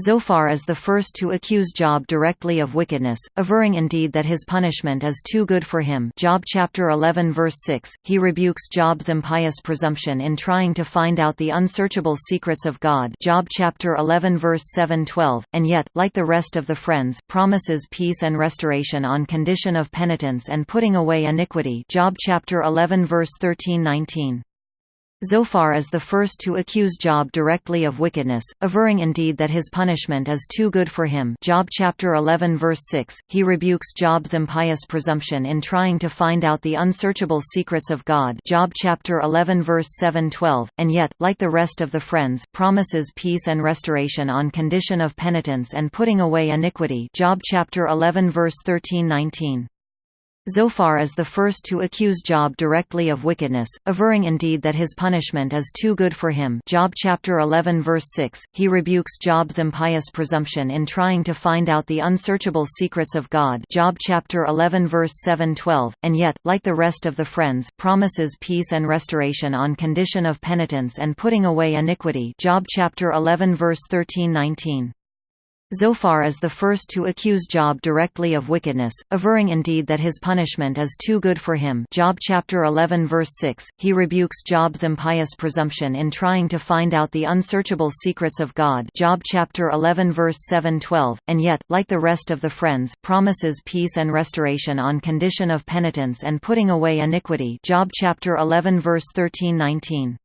Zophar is the first to accuse Job directly of wickedness, averring indeed that his punishment is too good for him Job chapter 11 verse 6. He rebukes Job's impious presumption in trying to find out the unsearchable secrets of God Job chapter 11 verse 7-12, and yet, like the rest of the friends, promises peace and restoration on condition of penitence and putting away iniquity Job chapter 11 verse 13-19. Zophar is the first to accuse Job directly of wickedness, averring indeed that his punishment is too good for him Job chapter 11 verse 6. He rebukes Job's impious presumption in trying to find out the unsearchable secrets of God Job chapter 11 verse 7-12, and yet, like the rest of the friends, promises peace and restoration on condition of penitence and putting away iniquity Job chapter 11 verse 13-19. Zophar is the first to accuse Job directly of wickedness, averring indeed that his punishment is too good for him Job chapter 11 verse 6. He rebukes Job's impious presumption in trying to find out the unsearchable secrets of God Job chapter 11 verse 7-12, and yet, like the rest of the friends, promises peace and restoration on condition of penitence and putting away iniquity Job chapter 11 verse 13-19. Zophar is the first to accuse Job directly of wickedness, averring indeed that his punishment is too good for him Job chapter 11 verse 6. He rebukes Job's impious presumption in trying to find out the unsearchable secrets of God Job chapter 11 verse 7-12, and yet, like the rest of the friends, promises peace and restoration on condition of penitence and putting away iniquity Job chapter 11 verse 13-19.